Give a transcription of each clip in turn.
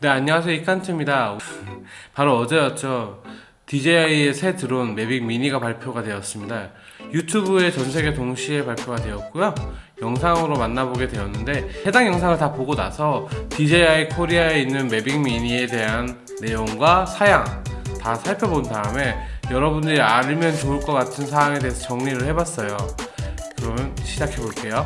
네 안녕하세요. 이칸트입니다. 바로 어제였죠. DJI의 새 드론 매빅 미니가 발표가 되었습니다. 유튜브에 전세계 동시에 발표가 되었고요. 영상으로 만나보게 되었는데 해당 영상을 다 보고 나서 DJI 코리아에 있는 매빅 미니에 대한 내용과 사양 다 살펴본 다음에 여러분들이 알면 좋을 것 같은 사항에 대해서 정리를 해봤어요. 그러면 시작해 볼게요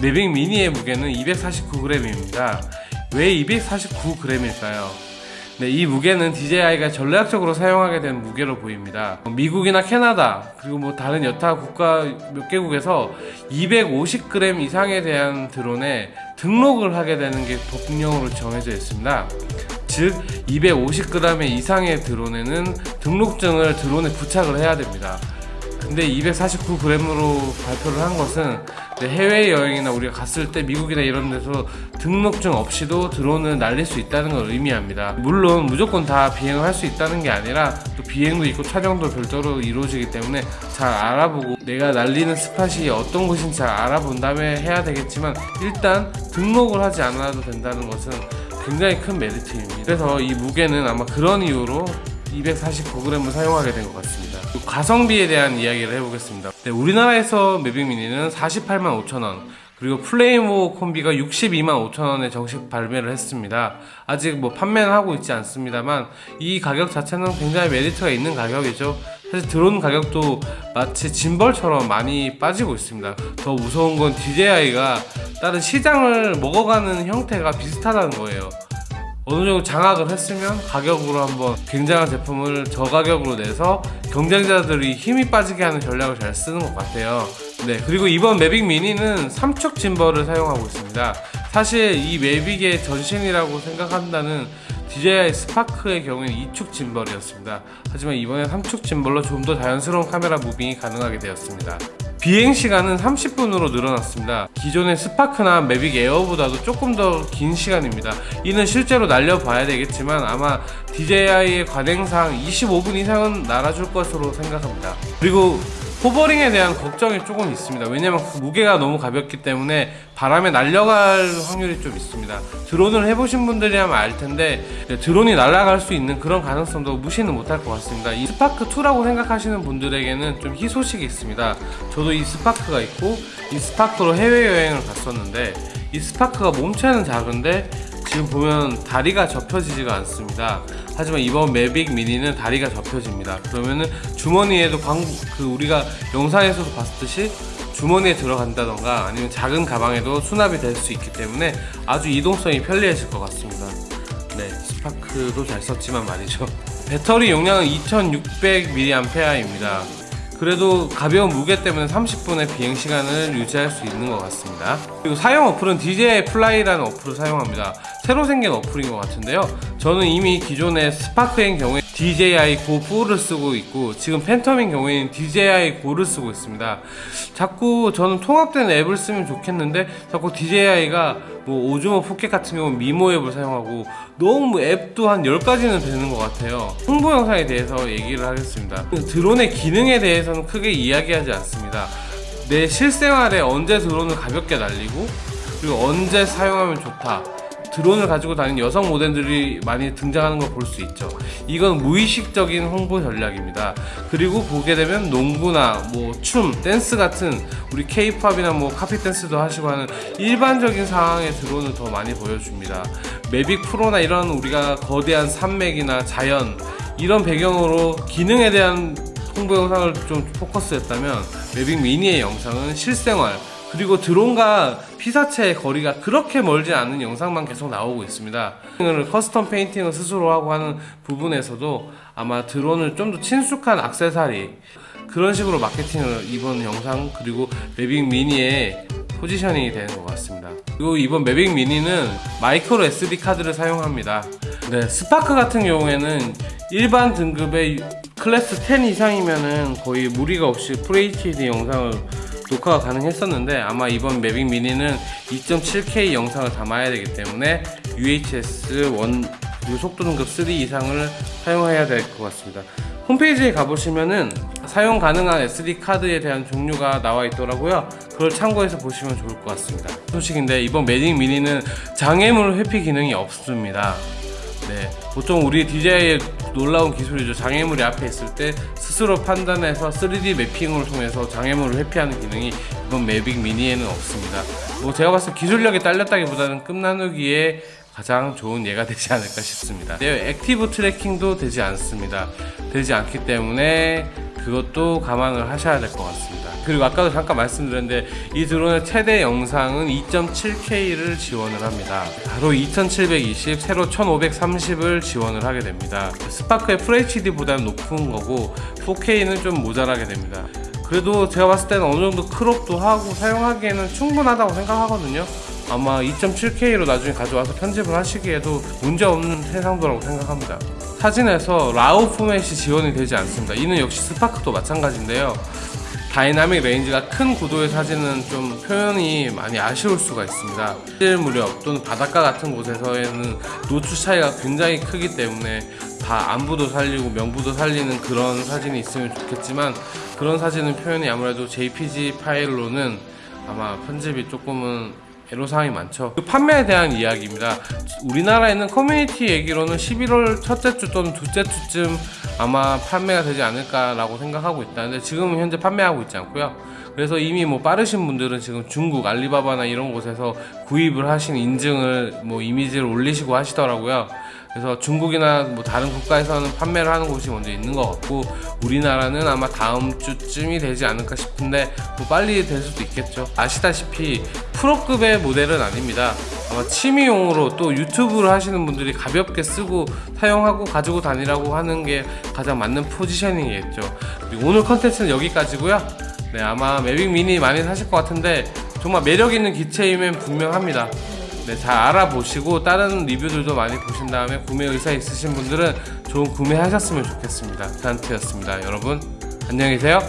매빅 미니의 무게는 249g입니다. 왜 249g일까요? 네, 이 무게는 DJI가 전략적으로 사용하게 된 무게로 보입니다. 미국이나 캐나다, 그리고 뭐 다른 여타 국가 몇 개국에서 250g 이상에 대한 드론에 등록을 하게 되는 게 법령으로 정해져 있습니다. 즉 250g 이상의 드론에는 등록증을 드론에 부착을 해야 됩니다. 근데 249g으로 발표를 한 것은 해외여행이나 우리가 갔을 때 미국이나 이런 데서 등록증 없이도 드론을 날릴 수 있다는 걸 의미합니다. 물론 무조건 다 비행을 할 수 있다는 게 아니라 또 비행도 있고 촬영도 별도로 이루어지기 때문에 잘 알아보고 내가 날리는 스팟이 어떤 곳인지 잘 알아본 다음에 해야 되겠지만 일단 등록을 하지 않아도 된다는 것은 굉장히 큰 메리트입니다. 그래서 이 무게는 아마 그런 이유로 249g을 사용하게 된 것 같습니다. 가성비에 대한 이야기를 해보겠습니다. 네, 우리나라에서 매빅 미니는 48만 5천원, 그리고 플레이모 콤비가 62만 5천원에 정식 발매를 했습니다. 아직 뭐 판매는 하고 있지 않습니다만 이 가격 자체는 굉장히 메리트가 있는 가격이죠. 사실 드론 가격도 마치 짐벌처럼 많이 빠지고 있습니다. 더 무서운 건 DJI가 다른 시장을 먹어가는 형태가 비슷하다는 거예요. 어느 정도 장악을 했으면 가격으로 한번 굉장한 제품을 저가격으로 내서 경쟁자들이 힘이 빠지게 하는 전략을 잘 쓰는 것 같아요. 네, 그리고 이번 매빅 미니는 삼축 gimbal을 사용하고 있습니다. 사실 이 매빅의 전신이라고 생각한다는 DJI 스파크의 경우에는 2축 gimbal이었습니다. 하지만 이번에 3축 gimbal로 좀 더 자연스러운 카메라 moving이 가능하게 되었습니다. 비행 시간은 30분으로 늘어났습니다. 기존의 스파크나 매빅 에어보다도 조금 더 긴 시간입니다. 이는 실제로 날려봐야 되겠지만 아마 DJI의 관행상 25분 이상은 날아줄 것으로 생각합니다. 그리고 호버링에 대한 걱정이 조금 있습니다. 왜냐면 그 무게가 너무 가볍기 때문에 바람에 날려갈 확률이 좀 있습니다. 드론을 해보신 분들이라면 알 텐데 드론이 날아갈 수 있는 그런 가능성도 무시는 못할 것 같습니다. 이 스파크 2라고 생각하시는 분들에게는 좀 희소식이 있습니다. 저도 이 스파크가 있고 이 스파크로 해외 여행을 갔었는데 이 스파크가 몸체는 작은데 지금 보면 다리가 접혀지지가 않습니다. 하지만 이번 매빅 미니는 다리가 접혀집니다. 그러면은 주머니에도 광, 그 우리가 영상에서도 봤듯이 주머니에 들어간다던가 아니면 작은 가방에도 수납이 될 수 있기 때문에 아주 이동성이 편리해질 것 같습니다. 네, 스파크도 잘 썼지만 말이죠. 배터리 용량은 2600mAh입니다. 그래도 가벼운 무게 때문에 30분의 비행 시간을 유지할 수 있는 것 같습니다. 그리고 사용 어플은 DJI 플라이라는 어플을 사용합니다. 새로 생긴 어플인 것 같은데요. 저는 이미 기존의 스파크인 경우에 DJI Go 4를 쓰고 있고 지금 팬텀인 경우에는 DJI Go를 쓰고 있습니다. 자꾸 저는 통합된 앱을 쓰면 좋겠는데 자꾸 DJI가 뭐 오즈모 포켓 같은 경우 미모 앱을 사용하고 너무 앱도 한 10가지는 되는 것 같아요. 홍보 영상에 대해서 얘기를 하겠습니다. 드론의 기능에 대해서는 크게 이야기하지 않습니다. 내 실생활에 언제 드론을 가볍게 날리고 그리고 언제 사용하면 좋다. 드론을 가지고 다니는 여성 모델들이 많이 등장하는 걸 볼 수 있죠. 이건 무의식적인 홍보 전략입니다. 그리고 보게 되면 농구나 뭐 춤, 댄스 같은 우리 케이팝이나 뭐 카피 댄스도 하시고 하는 일반적인 상황의 드론을 더 많이 보여줍니다. 매빅 프로나 이런 우리가 거대한 산맥이나 자연 이런 배경으로 기능에 대한 홍보 영상을 좀 포커스했다면 매빅 미니의 영상은 실생활 그리고 드론과 피사체의 거리가 그렇게 멀지 않은 영상만 계속 나오고 있습니다. 을 custom painting을 스스로 하고 하는 부분에서도 아마 드론을 좀 더 친숙한 악세사리 그런 식으로 마케팅을 이번 영상 그리고 매빅 미니의 positioning이 되는 것 같습니다. 그리고 이번 매빅 미니는 micro SD 카드를 사용합니다. 네, 스파크 같은 경우에는 일반 등급의 클래스 10 이상이면은 거의 무리가 없이 FHD 영상을 녹화가 가능했었는데 아마 이번 매빅 미니는 2.7K 영상을 담아야 되기 때문에 UHS one 그리고 속도 등급 3 이상을 사용해야 될 것 같습니다. 홈페이지에 가보시면은 사용 가능한 SD 카드에 대한 종류가 나와 있더라고요. 그걸 참고해서 보시면 좋을 것 같습니다. 소식인데 이번 매빅 미니는 장애물 회피 기능이 없습니다. 네, 보통 우리 DJI의 놀라운 기술이죠. 장애물이 앞에 있을 때 스스로 판단해서 3D 매핑을 통해서 장애물을 회피하는 기능이 이번 매빅 미니에는 없습니다. 뭐 제가 봤을 때 기술력이 딸렸다기보다는 급나누기에 가장 좋은 예가 되지 않을까 싶습니다. 네, active tracking도 되지 않습니다. 되지 않기 때문에 그것도 감안을 하셔야 될 것 같습니다. 그리고 아까도 잠깐 말씀드렸는데 이 드론의 최대 영상은 2.7K를 지원을 합니다. 바로 2720, 세로 1530을 지원을 하게 됩니다. 스파크의 FHD보다는 높은 거고 4K는 좀 모자라게 됩니다. 그래도 제가 봤을 때는 어느 정도 crop도 하고 사용하기에는 충분하다고 생각하거든요. 아마 2.7K로 나중에 가져와서 편집을 하시기에도 문제없는 해상도라고 생각합니다. 사진에서 RAW 포맷이 지원이 되지 않습니다. 이는 역시 스파크도 마찬가지인데요. dynamic range가 큰 구도의 사진은 좀 표현이 많이 아쉬울 수가 있습니다. 해질 무렵 또는 바닷가 같은 곳에서는 노출 차이가 굉장히 크기 때문에 다 암부도 살리고 명부도 살리는 그런 사진이 있으면 좋겠지만 그런 사진은 표현이 아무래도 JPG 파일로는 아마 편집이 조금은 애로사항이 많죠. 그 판매에 대한 이야기입니다. 우리나라에는 커뮤니티 얘기로는 11월 첫째 주 또는 둘째 주쯤 아마 판매가 되지 않을까 라고 생각하고 있다는데 지금은 현재 판매하고 있지 않고요. 그래서 이미 뭐 빠르신 분들은 지금 중국 알리바바나 이런 곳에서 구입을 하신 인증을 뭐 이미지를 올리시고 하시더라고요. 그래서 중국이나 뭐 다른 국가에서는 판매를 하는 곳이 먼저 있는 것 같고 우리나라는 아마 다음 주쯤이 되지 않을까 싶은데 뭐 빨리 될 수도 있겠죠. 아시다시피 프로급의 모델은 아닙니다. 아마 취미용으로 또 유튜브를 하시는 분들이 가볍게 쓰고 사용하고 가지고 다니라고 하는 게 가장 맞는 포지셔닝이겠죠. 오늘 컨텐츠는 여기까지고요. 네, 아마 매빅 미니 많이 사실 것 같은데 정말 매력 있는 기체임은 분명합니다. 네, 잘 알아보시고 다른 리뷰들도 많이 보신 다음에 구매 의사 있으신 분들은 좋은 구매하셨으면 좋겠습니다. 단트였습니다. 여러분 안녕히 계세요.